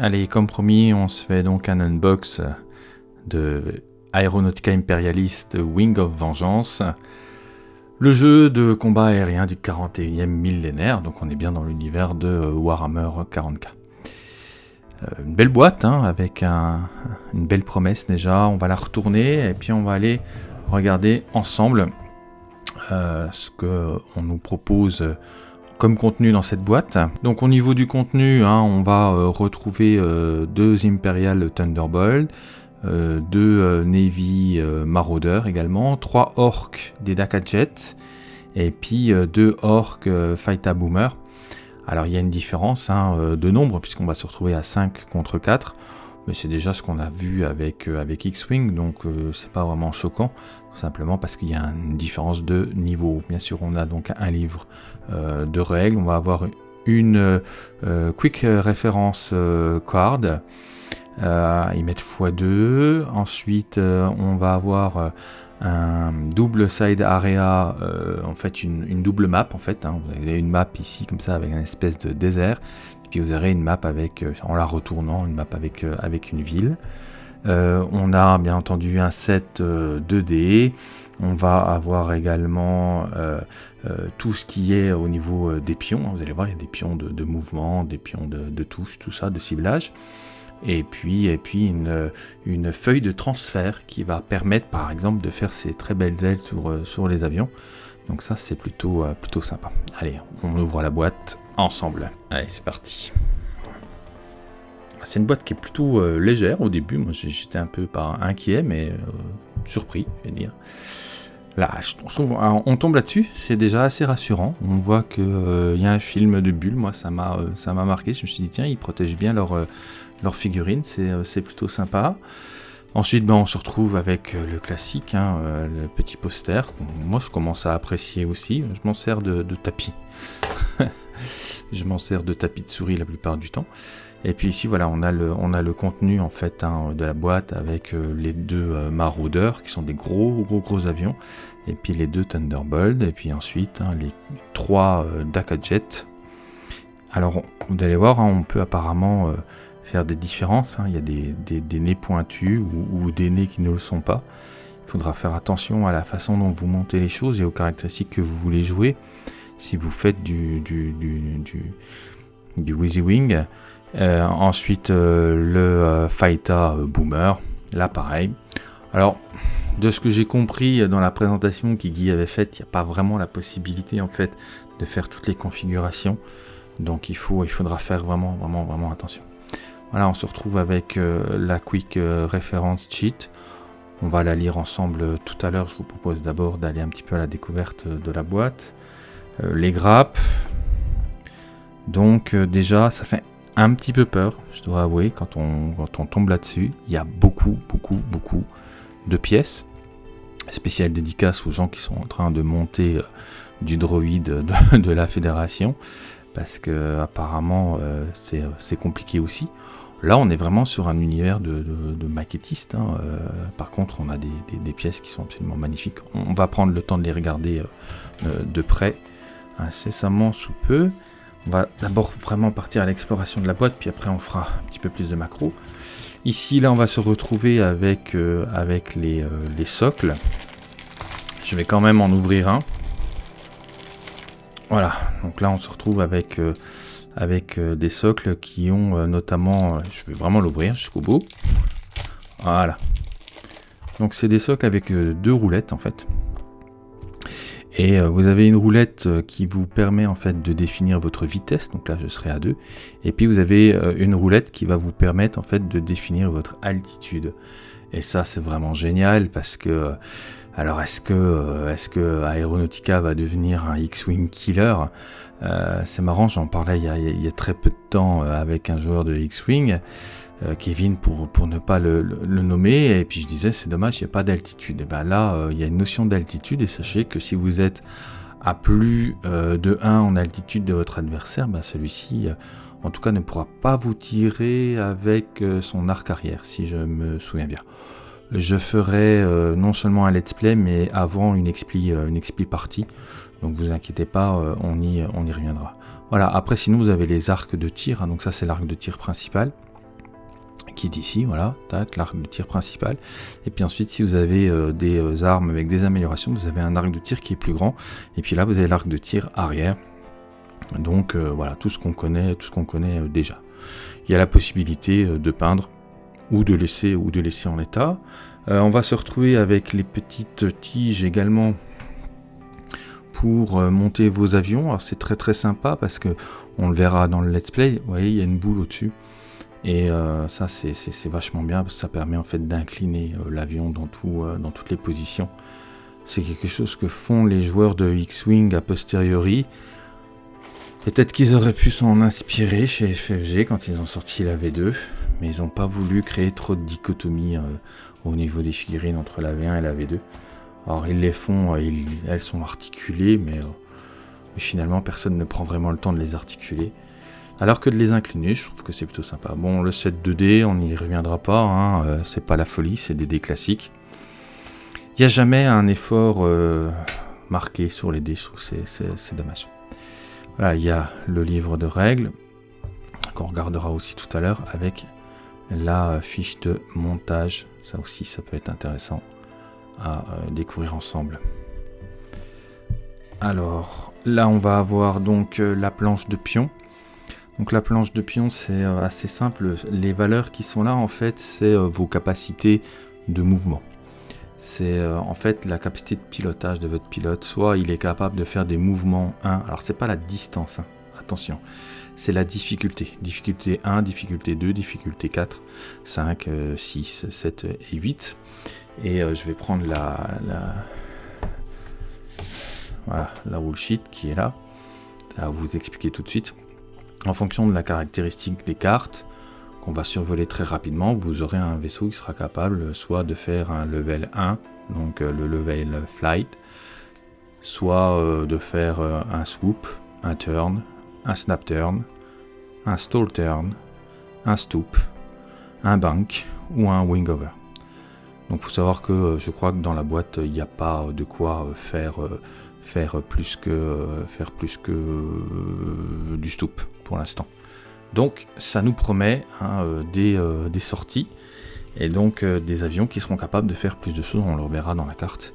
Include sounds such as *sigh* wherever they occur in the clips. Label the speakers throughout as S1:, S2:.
S1: Allez, comme promis, on se fait donc un unbox de Aeronautica Imperialist Wing of Vengeance. Le jeu de combat aérien du 41e millénaire, donc on est bien dans l'univers de Warhammer 40k. Euh, une belle boîte, hein, avec une belle promesse déjà, on va la retourner et puis on va aller regarder ensemble euh, ce qu'on nous propose comme contenu dans cette boîte. Donc au niveau du contenu, hein, on va euh, retrouver euh, deux Imperial Thunderbolt, euh, deux Navy Marauder également, trois Orcs des Daka Jet, et puis deux Orcs Fighta Boomer. Alors il y a une différence hein, de nombre, puisqu'on va se retrouver à 5 contre 4 mais c'est déjà ce qu'on a vu avec, avec X-Wing, donc c'est pas vraiment choquant simplement parce qu'il y a une différence de niveau. Bien sûr, on a donc un livre euh, de règles, on va avoir une euh, quick reference euh, card, y mettre x2, ensuite on va avoir un double side area, en fait une, double map en fait, hein. vous avez une map ici comme ça avec une espèce de désert, puis vous aurez une map avec, en la retournant, une map avec, avec une ville. Euh, on a bien entendu un set 2D. Euh, on va avoir également euh, tout ce qui est au niveau des pions. Vous allez voir, il y a des pions de, mouvement, des pions de, touche, tout ça, de ciblage. Et puis, et puis une, feuille de transfert qui va permettre par exemple de faire ces très belles ailes sur, sur les avions. Donc ça c'est plutôt, plutôt sympa. Allez, on ouvre la boîte ensemble. Allez, c'est parti. C'est une boîte qui est plutôt euh, légère au début. Moi, j'étais un peu pas inquiet, mais euh, surpris, je vais dire. Là, on tombe là-dessus, c'est déjà assez rassurant. On voit qu'il euh, y a un film de bulles. Moi, ça m'a marqué. Je me suis dit, tiens, ils protègent bien leur, leur figurine. C'est plutôt sympa. Ensuite, ben, on se retrouve avec le classique, hein, le petit poster. Moi, je commence à apprécier aussi. Je m'en sers de tapis. *laughs* je m'en sers de tapis de souris la plupart du temps. Et puis ici, voilà, on a le, on a le contenu en fait hein, de la boîte avec euh, les deux euh, qui sont des gros, gros, gros avions. Et puis les deux Thunderbolt. Et puis ensuite, hein, les trois euh, Daka. Alors, vous allez voir, on peut apparemment faire des différences. Il y a des, des, nez pointus ou, des nez qui ne le sont pas. Il faudra faire attention à la façon dont vous montez les choses et aux caractéristiques que vous voulez jouer. Si vous faites du, du, du, du, du Wing, euh, ensuite, euh, le euh, Faita Boomer, là pareil. Alors, de ce que j'ai compris dans la présentation qui Guy avait faite, il n'y a pas vraiment la possibilité en fait de faire toutes les configurations. Donc il, faut, il faudra faire vraiment, vraiment, vraiment attention. Voilà, on se retrouve avec la Quick Reference Cheat. On va la lire ensemble tout à l'heure. Je vous propose d'abord d'aller un petit peu à la découverte de la boîte. les grappes. Donc déjà, ça fait un petit peu peur, je dois avouer, quand on, quand on tombe là-dessus. Il y a beaucoup, beaucoup, beaucoup de pièces. Spéciales dédicaces aux gens qui sont en train de monter euh, du droïde de, *laughs* la fédération. Parce que apparemment euh, euh, c'est compliqué aussi. Là, on est vraiment sur un univers de, de, maquettistes. Hein. par contre, on a des, pièces qui sont absolument magnifiques. On, va prendre le temps de les regarder de près incessamment sous peu. On va d'abord vraiment partir à l'exploration de la boîte, puis après on fera un petit peu plus de macro. Ici, là, on va se retrouver avec, euh, euh, les, socles. Je vais quand même en ouvrir un. Voilà, donc là, on se retrouve avec, euh, avec des socles qui ont notamment... je vais vraiment l'ouvrir jusqu'au bout. Voilà. Donc c'est des socles avec deux roulettes, en fait. Et euh, vous avez une roulette euh, qui vous permet en fait de définir votre vitesse, donc là je serai à 2. Et puis vous avez euh, une roulette qui va vous permettre en fait de définir votre altitude. Et ça c'est vraiment génial parce que alors est-ce que est-ce que Aeronautica va devenir un X-wing killer? C'est marrant, j'en parlais il y, a, très peu de temps avec un joueur de X-wing. Euh, Kevin pour, ne pas le, nommer, et puis je disais c'est dommage, il n'y a pas d'altitude. Et bien là, euh, il y a une notion d'altitude, et sachez que si vous êtes à plus euh, de 1 en altitude de votre adversaire, ben celui-ci en tout cas ne pourra pas vous tirer avec son arc arrière, si je me souviens bien. Je ferai non seulement un let's play, mais avant une expli, une expli partie. Donc vous inquiétez pas, on, y, on y reviendra. Voilà, après sinon vous avez les arcs de tir, hein, donc ça c'est l'arc de tir principal. qui est ici, voilà, tac, l'arc de tir principal. Et puis ensuite, si vous avez des armes avec des améliorations, vous avez un arc de tir qui est plus grand. Et puis là, vous avez l'arc de tir arrière. Donc voilà, tout ce qu'on connaît, tout ce qu'on connaît déjà. Il y a la possibilité de peindre ou de laisser ou de laisser en état. on va se retrouver avec les petites tiges également pour monter vos avions. Alors c'est très très sympa parce que on le verra dans le let's play, vous voyez, il y a une boule au-dessus. Et euh, ça, c'est vachement bien parce que ça permet en fait d'incliner euh, l'avion dans, euh, dans toutes les positions. C'est quelque chose que font les joueurs de X-Wing a posteriori. Peut-être qu'ils auraient pu s'en inspirer chez FFG quand ils ont sorti la V2, mais ils n'ont pas voulu créer trop de dichotomie au niveau des figurines entre la V1 et la V2. Alors ils les font, elles sont articulées, mais finalement personne ne prend vraiment le temps de les articuler. Alors que de les incliner, je trouve que c'est plutôt sympa. Bon, le set 2D, on n'y reviendra pas, hein, euh, c'est pas la folie, c'est des dés classiques. Il n'y a jamais un effort euh, marqué sur les dés, c'est dommage. Voilà, il y a le livre de règles, qu'on regardera aussi tout à l'heure, avec la fiche de montage. Ça aussi, ça peut être intéressant à euh, découvrir ensemble. Alors, là, on va avoir donc euh, la planche de pion. Donc la planche de pion, c'est euh, assez simple. Les valeurs qui sont là, en fait, c'est vos capacités de mouvement. C'est en fait la capacité de pilotage de votre pilote. Soit il est capable de faire des mouvements 1. Alors c'est pas la distance, hein. attention. C'est la difficulté. Difficulté 1, difficulté 2, difficulté 4, 5, 6, 7 et 8. Et je vais prendre la, voilà, la sheet qui est là. Ça va vous expliquer tout de suite. En fonction de la caractéristique des cartes, qu'on va survoler très rapidement, vous aurez un vaisseau qui sera capable soit de faire un level 1, donc euh, le level flight, soit euh, de faire euh, un swoop, un turn, un snap turn, un stall turn, un stoop, un bank ou un wing over. Donc faut savoir que je crois que dans la boîte il n'y a pas de quoi faire faire plus que, faire plus que euh, du stoop pour l'instant. Donc ça nous promet hein, euh, euh, des, sorties et donc des avions qui seront capables de faire plus de choses, on le reverra dans la carte.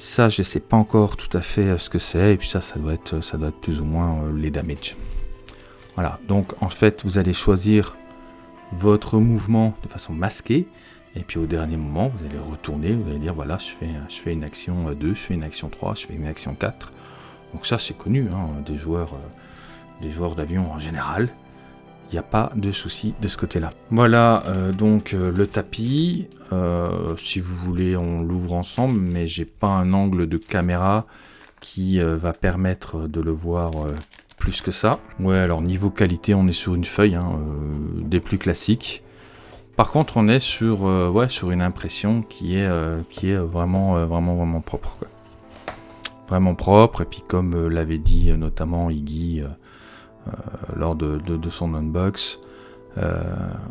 S1: Ça, je sais pas encore tout à fait ce que c'est, et puis ça, ça doit être, ça doit être plus ou moins les damage. Voilà, donc en fait, vous allez choisir votre mouvement de façon masquée, et puis au dernier moment, vous allez retourner, vous allez dire voilà, je fais, je fais une action 2, je fais une action 3, je fais une action 4. Donc ça c'est connu hein, des joueurs, euh, des joueurs d'avion en général. Il n'y a pas de souci de ce côté-là. Voilà euh, donc euh, le tapis. si vous voulez, on l'ouvre ensemble, mais j'ai pas un angle de caméra qui va permettre de le voir plus que ça. Ouais, alors niveau qualité, on est sur une feuille, hein, des plus classiques. Par contre, on est sur, euh, une impression qui est, euh, vraiment, euh, vraiment, vraiment propre. Vraiment propre, et puis comme l'avait dit notamment Iggy lors de, son unbox,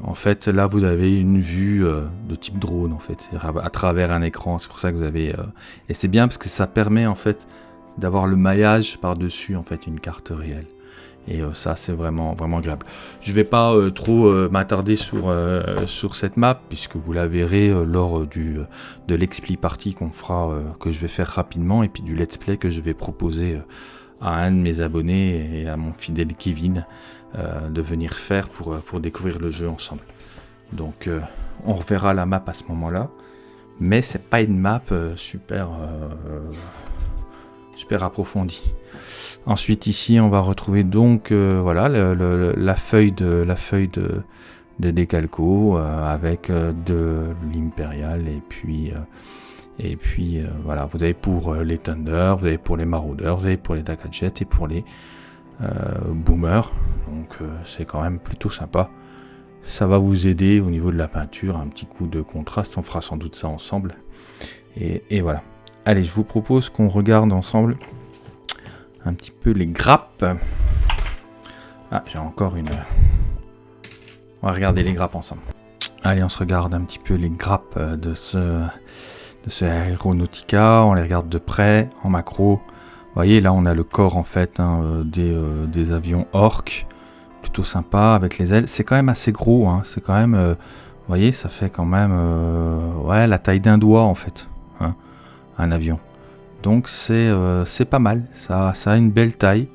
S1: en fait, là, vous avez une vue de type drone, en fait, à travers un écran. C'est pour ça que vous avez... et c'est bien parce que ça permet, en fait, d'avoir le maillage par-dessus, en fait, une carte réelle. Et euh, ça, c'est vraiment, vraiment agréable. Je ne vais pas euh, trop euh, m'attarder sur, sur cette map, puisque vous la verrez lors du, de l'expli party qu'on fera, que je vais faire rapidement, et puis du let's play que je vais proposer à un de mes abonnés et à mon fidèle Kevin de venir faire pour, pour découvrir le jeu ensemble. Donc, on reverra la map à ce moment-là. Mais c'est pas une map super, super approfondie. Ensuite ici on va retrouver donc euh, voilà la feuille de la feuille de, euh, avec euh, de l'impérial et puis et puis voilà vous avez pour les Thunder, vous avez pour les Marauders, vous avez pour les Dakajet et pour les Boomers. Donc c'est quand même plutôt sympa. Ça va vous aider au niveau de la peinture, un petit coup de contraste, on fera sans doute ça ensemble. et voilà. Allez, je vous propose qu'on regarde ensemble un petit peu les grappes. Ah, j'ai encore une... On va regarder les grappes ensemble. Allez, on se regarde un petit peu les grappes de ce, de ce Aeronautica. On les regarde de près, en macro. Vous voyez, là, on a le corps, en fait, hein, euh, des, euh, des, avions Orc. Plutôt sympa, avec les ailes. C'est quand même assez gros. Hein. C'est quand même... Euh, Vous voyez, ça fait quand même la taille d'un doigt en fait, hein, un avion. Donc c'est pas mal, ça a une belle taille.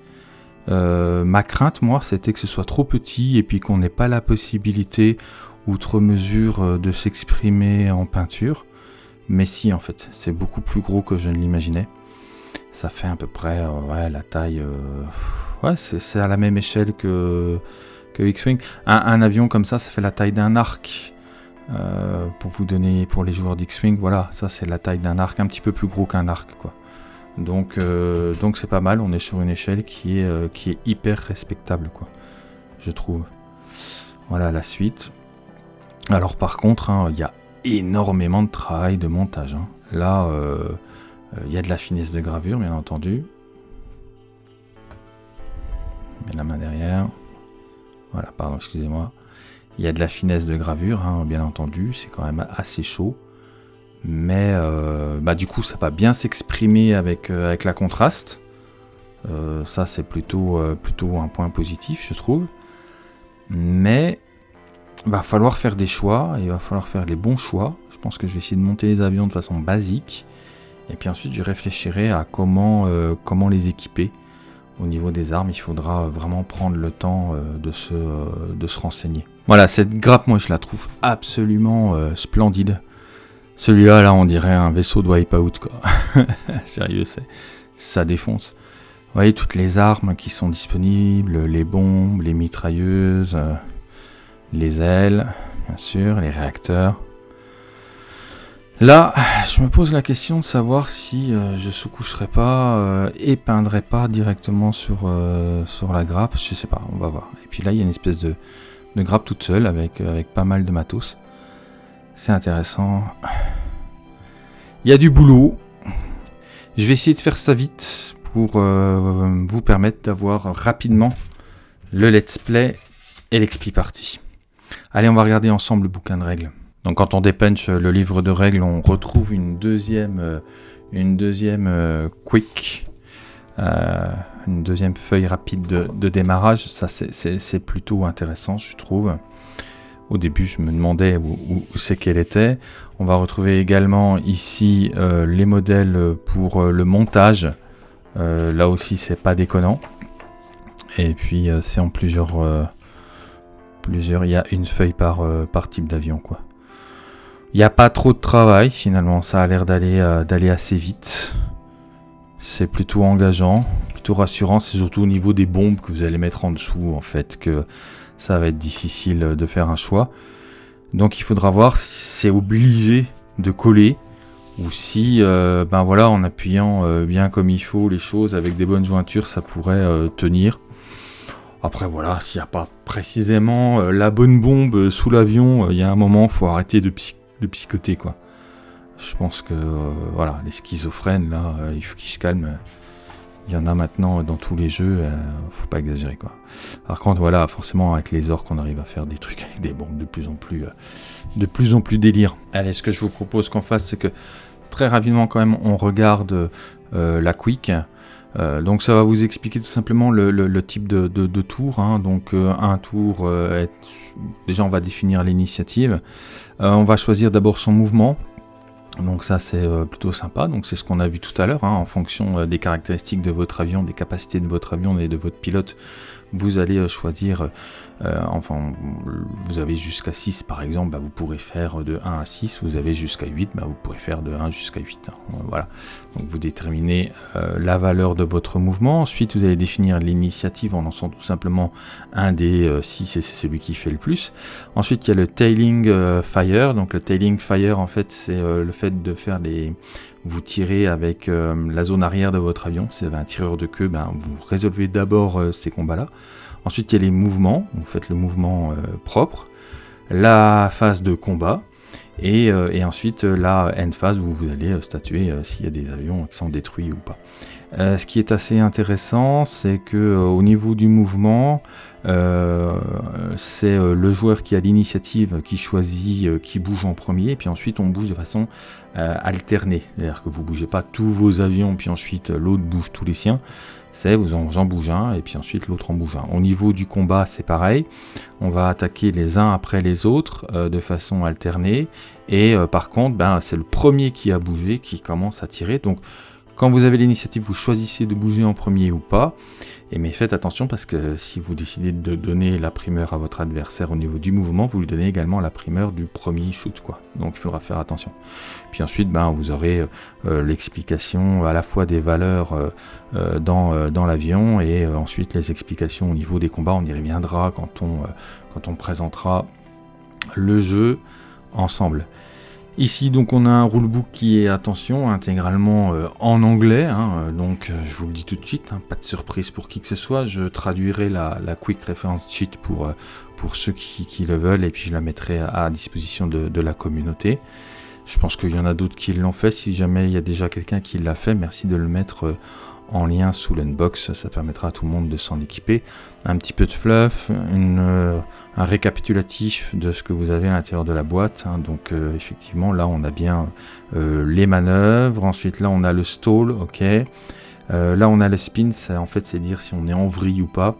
S1: ma crainte, moi, c'était que ce soit trop petit et puis qu'on n'ait pas la possibilité, outre mesure, de s'exprimer en peinture. Mais si, en fait, c'est beaucoup plus gros que je ne l'imaginais. Ça fait à peu près ouais, la taille Ouais, c'est à la même échelle que, que X-Wing. Un, avion comme ça, ça fait la taille d'un arc. Euh, pour vous donner, pour les joueurs d'X-Wing, voilà, ça c'est la taille d'un arc, un petit peu plus gros qu'un arc, quoi. Donc, euh, donc c'est pas mal. On est sur une échelle qui est, euh, qui est hyper respectable, quoi. Je trouve. Voilà la suite. Alors par contre, hein, il y a énormément de travail de montage. Hein. Là, il y a de la finesse de gravure, bien entendu la main derrière. Voilà, pardon, excusez-moi. Il y a de la finesse de gravure, hein, bien entendu, c'est quand même assez chaud. Mais euh, bah, du coup, ça va bien s'exprimer avec, euh, avec la contraste. Euh, ça, c'est plutôt, plutôt un point positif, je trouve. Mais va falloir faire des choix, il va falloir faire les bons choix. Je pense que je vais essayer de monter les avions de façon basique. Et puis ensuite, je réfléchirai à comment, comment les équiper au niveau des armes, il faudra vraiment prendre le temps euh, de, se, euh, de se renseigner. Voilà, cette grappe, moi je la trouve absolument euh, splendide. Celui-là, là, on dirait un vaisseau de Wipeout, quoi. *laughs* Sérieux, ça défonce. Vous voyez toutes les armes qui sont disponibles, les bombes, les mitrailleuses, les ailes, bien sûr, les réacteurs. Là, je me pose la question de savoir si euh, je sous-coucherai pas euh, et peindrai pas directement sur, euh, sur la grappe. Je sais pas, on va voir. Et puis là, il y a une espèce de, grappe toute seule avec, pas mal de matos. C'est intéressant. Il y a du boulot. Je vais essayer de faire ça vite pour vous permettre d'avoir rapidement le let's play et l'expli party. Allez, on va regarder ensemble le bouquin de règles. Donc quand on dépunch le livre de règles, on retrouve une deuxième, euh, euh, quick, euh, une deuxième feuille rapide de, démarrage. Ça c'est plutôt intéressant, je trouve. Au début, je me demandais où, c'est qu'elle était. On va retrouver également ici les modèles pour le montage. là aussi, c'est pas déconnant. Et puis, c'est en plusieurs, plusieurs. Il y a une feuille par, par type d'avion, quoi. Il n'y a pas trop de travail finalement, ça a l'air d'aller euh, d'aller assez vite. C'est plutôt engageant, plutôt rassurant, c'est surtout au niveau des bombes que vous allez mettre en dessous en fait que ça va être difficile de faire un choix. Donc il faudra voir si c'est obligé de coller ou si euh, ben voilà en appuyant euh, bien comme il faut les choses avec des bonnes jointures ça pourrait tenir. Après voilà, s'il n'y a pas précisément la bonne bombe sous l'avion, il y a un moment, faut arrêter de, psychoter, quoi. Je pense que, euh, voilà, les schizophrènes, là, euh, il faut qu'ils se calment. Il y en a maintenant dans tous les jeux, euh, faut pas exagérer, quoi. Par contre, voilà, forcément, avec les orques, on arrive à faire des trucs avec des bombes de plus en plus, de plus en plus délire. Allez, ce que je vous propose qu'on fasse, c'est que très rapidement, quand même, on regarde la quick. Donc ça va vous expliquer tout simplement le, type de, tour. Hein. Donc un tour, déjà on va définir l'initiative. Euh, on va choisir d'abord son mouvement. Donc ça c'est euh, plutôt sympa, donc c'est ce qu'on a vu tout à l'heure, hein. en fonction euh, des caractéristiques de votre avion, des capacités de votre avion et de votre pilote, vous allez choisir euh, enfin, vous avez jusqu'à 6 par exemple, bah, vous pourrez faire de 1 à 6, vous avez jusqu'à 8, bah, vous pourrez faire de 1 jusqu'à 8. Hein. Voilà. Donc vous déterminez la valeur de votre mouvement. Ensuite, vous allez définir l'initiative en lançant tout simplement un des 6 euh, et c'est celui qui fait le plus. Ensuite, il y a le tailing fire. Donc le tailing fire, en fait, c'est le fait de faire des vous tirez avec la zone arrière de votre avion, si vous avez un tireur de queue, ben, vous résolvez d'abord ces combats-là. Ensuite, il y a les mouvements. Vous faites le mouvement euh, propre. La phase de combat. Et, euh, ensuite euh, la end phase où vous allez statuer s'il y a des avions qui sont détruits ou pas. Ce qui est assez intéressant, c'est que au niveau du mouvement, c'est le joueur qui a l'initiative qui choisit qui bouge en premier, et puis ensuite on bouge de façon alternée. C'est-à-dire que vous bougez pas tous vos avions, puis ensuite l'autre bouge tous les siens c'est vous en, en bouge un et puis ensuite l'autre en bouge un. Au niveau du combat, c'est pareil. On va attaquer les uns après les autres euh, de façon alternée. Et euh, par contre, ben, c'est le premier qui a bougé qui commence à tirer. Donc quand vous avez l'initiative, vous choisissez de bouger en premier ou pas. Mais faites attention parce que si vous décidez de donner la primeur à votre adversaire au niveau du mouvement, vous lui donnez également la primeur du premier shoot. Donc il faudra faire attention. Puis ensuite, ben, vous aurez euh, l'explication à la fois des valeurs euh, euh, dans, l'avion et ensuite les explications au niveau des combats. On y reviendra quand on présentera le jeu ensemble. Ici donc on a un rulebook qui est, attention, intégralement euh, en anglais, hein, euh, donc euh, je vous le dis tout de suite, hein, pas de surprise pour qui que ce soit, je traduirai la, Quick Reference Sheet pour, pour ceux qui, le veulent et puis je la mettrai à, disposition de, de, la communauté. Je pense qu'il y en a d'autres qui l'ont fait, si jamais il y a déjà quelqu'un qui l'a fait, merci de le mettre en lien sous l'unbox, ça permettra à tout le monde de s'en équiper. Un petit peu de fluff, euh, un récapitulatif de ce que vous avez à l'intérieur de la boîte. Hein. donc euh, effectivement là on a bien euh, les manœuvres, ensuite là on a le stall, ok. là on a le spin, en fait c'est dire si on est en vrille ou pas.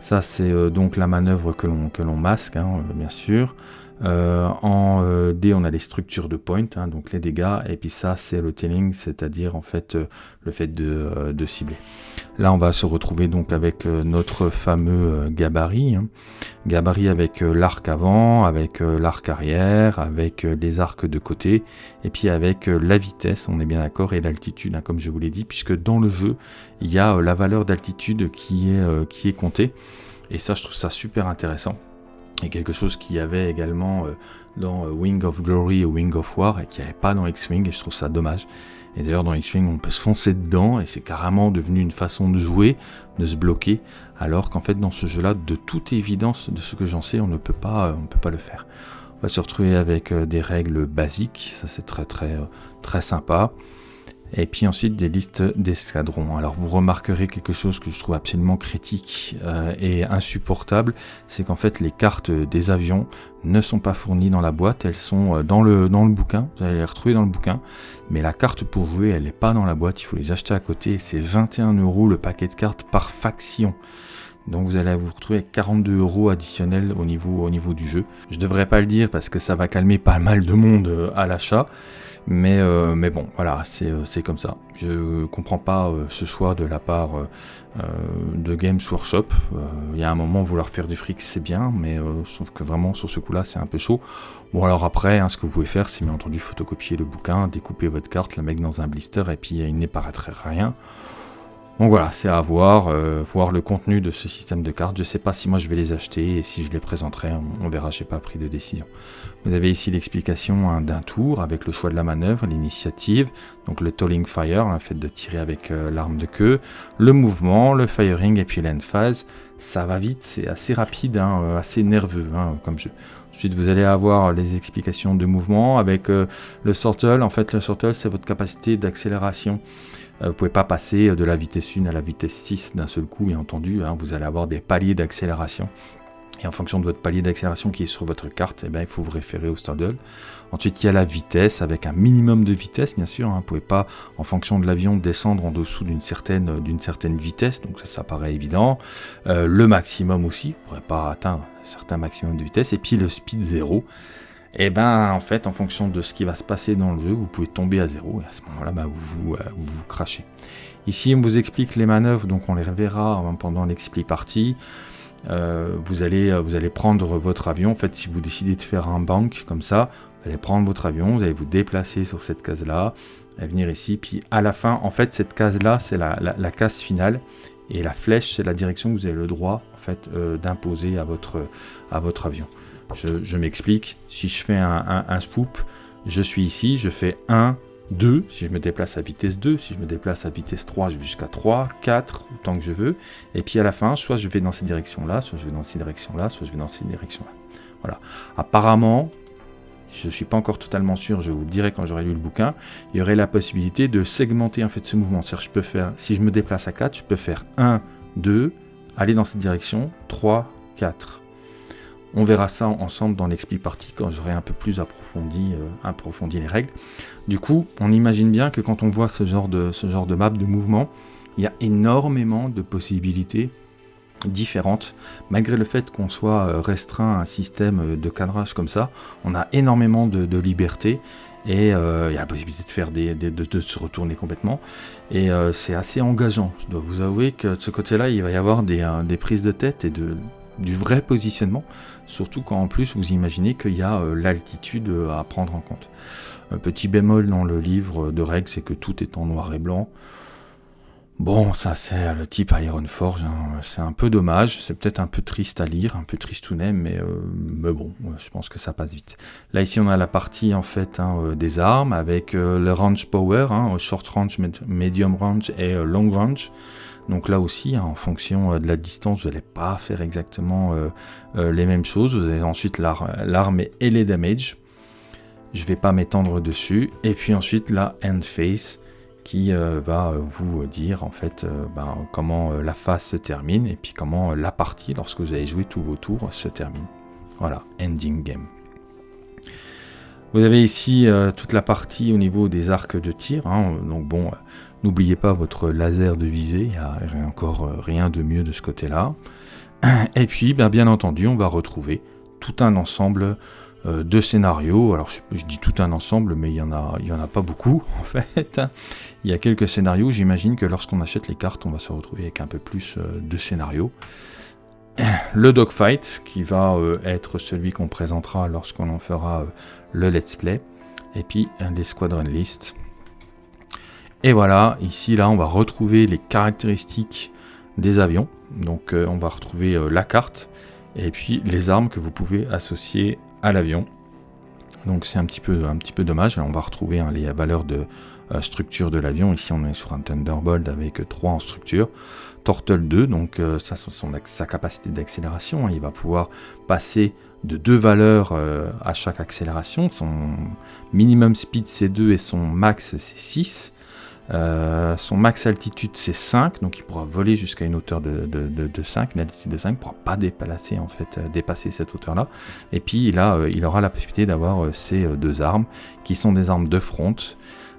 S1: Ça c'est donc la manœuvre que l'on masque, hein, bien sûr. Euh, en euh, D, on a les structures de point, hein, donc les dégâts, et puis ça, c'est le tailing, c'est-à-dire en fait euh, le fait de, cibler. Là, on va se retrouver donc avec notre fameux gabarit, hein. gabarit avec l'arc avant, avec l'arc arrière, avec des arcs de côté, et puis avec la vitesse, on est bien d'accord, et l'altitude, hein, comme je vous l'ai dit, puisque dans le jeu, il y a la valeur d'altitude qui est qui est comptée, et ça, je trouve ça super intéressant et quelque chose qu'il y avait également euh, dans euh, Wing of Glory et Wing of War et qui n'y avait pas dans X-Wing et je trouve ça dommage. Et d'ailleurs dans X-Wing on peut se foncer dedans et c'est carrément devenu une façon de jouer, de se bloquer, alors qu'en fait dans ce jeu-là, de toute évidence de ce que j'en sais, on ne peut pas, euh, on peut pas le faire. On va se retrouver avec des règles basiques, ça c'est très très très sympa et puis ensuite des listes d'escadrons. Alors vous remarquerez quelque chose que je trouve absolument critique euh, et insupportable, c'est qu'en fait les cartes des avions ne sont pas fournies dans la boîte, elles sont euh, dans le, dans le bouquin, vous allez les retrouver dans le bouquin, mais la carte pour jouer elle n'est pas dans la boîte, il faut les acheter à côté, c'est 21 euros le paquet de cartes par faction. Donc vous allez vous retrouver avec 42 euros additionnels au niveau, au niveau du jeu. Je devrais pas le dire parce que ça va calmer pas mal de monde euh, à l'achat. Mais, euh, mais bon, voilà, euh, c'est comme ça. Je comprends pas euh, ce choix de la part de Games Workshop. Il y a un moment, vouloir faire du fric, c'est bien, mais trouve que vraiment, sur ce coup-là, c'est un peu chaud. Bon, alors après, hein, ce que vous pouvez faire, c'est bien entendu photocopier le bouquin, découper votre carte, la mettre dans un blister, et puis il n'apparaîtrait rien. Donc voilà, c'est à voir, euh, voir le contenu de ce système de cartes. Je ne sais pas si moi je vais les acheter et si je les présenterai, on, verra, je n'ai pas pris de décision. Vous avez ici l'explication hein, d'un tour avec le choix de la manœuvre, l'initiative, donc le tolling fire, le fait de tirer avec euh, l'arme de queue, le mouvement, le firing et puis l'endphase. Ça va vite, c'est assez rapide, hein, euh, assez nerveux hein, comme jeu. Ensuite, vous allez avoir les explications de mouvement avec le sortle. En fait, le sortle, c'est votre capacité d'accélération. Euh, vous pouvez pas passer de la vitesse 1 à la vitesse 6 d'un seul coup, bien entendu. Hein, vous allez avoir des paliers d'accélération. Et en fonction de votre palier d'accélération qui est sur votre carte, eh bien, il faut vous référer au Stardoll. Ensuite, il y a la vitesse avec un minimum de vitesse, bien sûr. Hein. Vous ne pouvez pas, en fonction de l'avion, descendre en dessous d'une certaine, d'une certaine vitesse. Donc ça, ça paraît évident. Euh, le maximum aussi. Vous ne pourrez pas atteindre un certain maximum de vitesse. Et puis le speed 0 et eh ben en fait en fonction de ce qui va se passer dans le jeu, vous pouvez tomber à zéro et à ce moment-là bah, vous, euh, vous, vous, crachez. Ici on vous explique les manœuvres, donc on les reverra hein, pendant l'expli partie. Euh, vous, allez, euh, vous allez prendre votre avion, en fait si vous décidez de faire un bank comme ça, vous allez prendre votre avion, vous allez vous déplacer sur cette case-là, venir ici, puis à la fin, en fait cette case-là c'est la, case finale, et la flèche c'est la direction que vous avez le droit en fait d'imposer à votre avion. Je, m'explique. Si je fais un, un, spoop, je suis ici, je fais 1, 2, si je me déplace à vitesse 2, si je me déplace à vitesse 3, je vais jusqu'à 3, 4, autant que je veux. Et puis à la fin, soit je vais dans cette direction-là, soit je vais dans cette direction-là, soit je vais dans cette direction-là. Voilà. Apparemment, je ne suis pas encore totalement sûr, je vous le dirai quand j'aurai lu le bouquin, il y aurait la possibilité de segmenter en fait ce mouvement. C'est-à-dire je peux faire, si je me déplace à 4, je peux faire 1, 2, aller dans cette direction, 3, 4. On verra ça ensemble dans l'expli partie quand j'aurai un peu plus approfondi, euh, approfondi les règles. Du coup, on imagine bien que quand on voit ce genre de, ce genre de map de mouvement, Il y a énormément de possibilités différentes. Malgré le fait qu'on soit euh, restreint à un système de cadrage comme ça, on a énormément de, liberté et euh, il y a la possibilité de faire des, de, se retourner complètement et euh, c'est assez engageant. Je dois vous avouer que de ce côté-là, il va y avoir des, des prises de tête et de, du vrai positionnement, surtout quand en plus vous imaginez qu'il y a l'altitude à prendre en compte. Un petit bémol dans le livre de règles, c'est que tout est en noir et blanc. Bon, ça c'est le type Ironforge, hein. c'est un peu dommage, c'est peut-être un peu triste à lire, un peu tristounet, mais, euh, mais bon, je pense que ça passe vite. Là ici on a la partie en fait hein, euh, des armes avec euh, le range power, hein, short range, medium range et long range. Donc là aussi, en fonction de la distance, vous n'allez pas faire exactement les mêmes choses. Vous avez ensuite l'arme et les damage. Je ne vais pas m'étendre dessus. Et puis ensuite la end face qui euh, va vous dire en fait euh, ben, comment euh, la phase se termine et puis comment la partie, lorsque vous avez joué tous vos tours, se termine. Voilà, ending game. Vous avez ici toute la partie au niveau des arcs de tir. Hein. donc bon, n'oubliez pas votre laser de visée, il n'y a encore rien de mieux de ce côté-là. Et puis, ben, bien entendu, on va retrouver tout un ensemble euh, deux scénarios. Alors je, dis tout un ensemble, mais il y en a, en a pas beaucoup *laughs* en fait. Il y a quelques scénarios. J'imagine que lorsqu'on achète les cartes, on va se retrouver avec un peu plus euh, de scénarios. Le dogfight, qui va euh, être celui qu'on présentera lorsqu'on en fera le let's play. Et puis les squadron list. Et voilà, ici là, on va retrouver les caractéristiques des avions. Donc on va retrouver la carte et puis les armes que vous pouvez associer à l'avion. Donc c'est un petit peu un petit peu dommage. on va retrouver hein, les valeurs de euh, structure de l'avion. Ici on est sur un Thunderbolt avec 3 en structure. Turtle 2, donc euh, sa capacité d'accélération. Hein. il va pouvoir passer de deux valeurs euh, à chaque accélération. Son minimum speed c'est 2 et son max c'est 6. Euh, son max altitude c'est 5, donc il pourra voler jusqu'à une hauteur de, de, 5, une altitude de 5, il ne pourra pas dépasser, en fait, euh, dépasser cette hauteur-là. Et puis il, euh, il aura la possibilité d'avoir ces deux armes, qui sont des armes de front,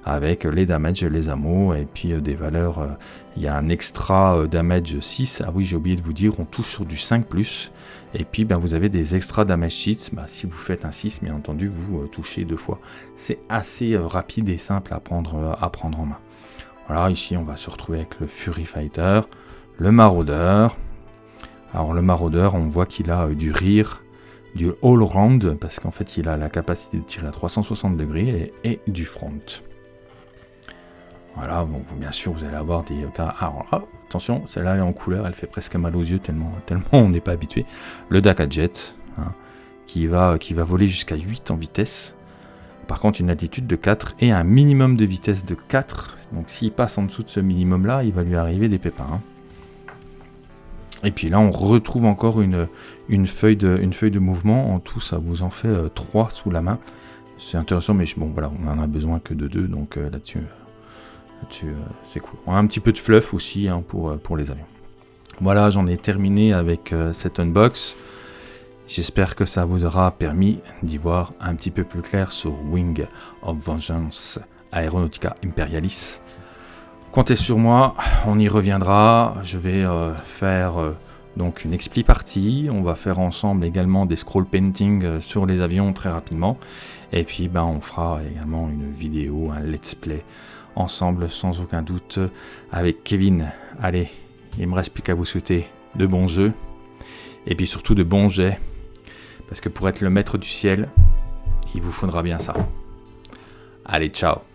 S1: avec les damage, les ammo, et puis des valeurs, il y a un extra damage 6, ah oui j'ai oublié de vous dire, on touche sur du 5+, et puis ben, vous avez des extra damage sheets, bah, si vous faites un 6, bien entendu, vous touchez deux fois. C'est assez rapide et simple à prendre, à prendre en main. Voilà, ici on va se retrouver avec le Fury Fighter, le Maraudeur. Alors le Maraudeur, on voit qu'il a euh, du rire, du all-round, parce qu'en fait il a la capacité de tirer à 360 degrés et, du front. Voilà, bien sûr vous allez avoir des cas... Alors attention, celle-là elle est en couleur, elle fait presque mal aux yeux tellement, *laughs* tellement on n'est pas habitué. Le Daka Jet, hein, qui, va, qui va voler jusqu'à 8 en vitesse. Par contre, une altitude de 4 et un minimum de vitesse de 4. Donc s'il passe en dessous de ce minimum-là, il va lui arriver des pépins. Hein. Et puis là, on retrouve encore une, une, feuille de, une feuille de mouvement. En tout, ça vous en fait 3 euh, sous la main. C'est intéressant, mais bon, voilà, on en a besoin que de 2. Donc euh, là-dessus, euh, c'est cool. On a un petit peu de fluff aussi hein, pour, pour les avions. Voilà, j'en ai terminé avec cette unbox. J'espère que ça vous aura permis d'y voir un petit peu plus clair sur Wing of Vengeance Aeronautica Imperialis. Comptez sur moi, on y reviendra. Je vais euh, faire euh, donc une expli partie. On va faire ensemble également des scroll painting euh, sur les avions très rapidement. Et puis ben, on fera également une vidéo, un let's play ensemble sans aucun doute avec Kevin. Allez, il me reste plus qu'à vous souhaiter de bons jeux et puis surtout de bons jets parce que pour être le maître du ciel, il vous faudra bien ça. Allez, ciao